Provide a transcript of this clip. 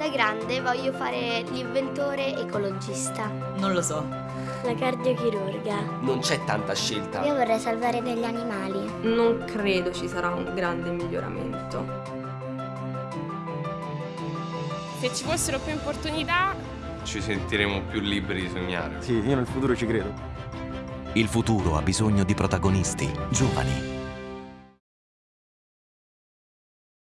Da grande voglio fare l'inventore ecologista. Non lo so. La cardiochirurga. Non c'è tanta scelta. Io vorrei salvare degli animali. Non credo ci sarà un grande miglioramento. Se ci fossero più opportunità, ci sentiremo più liberi di sognare. Sì, io nel futuro ci credo. Il futuro ha bisogno di protagonisti, giovani,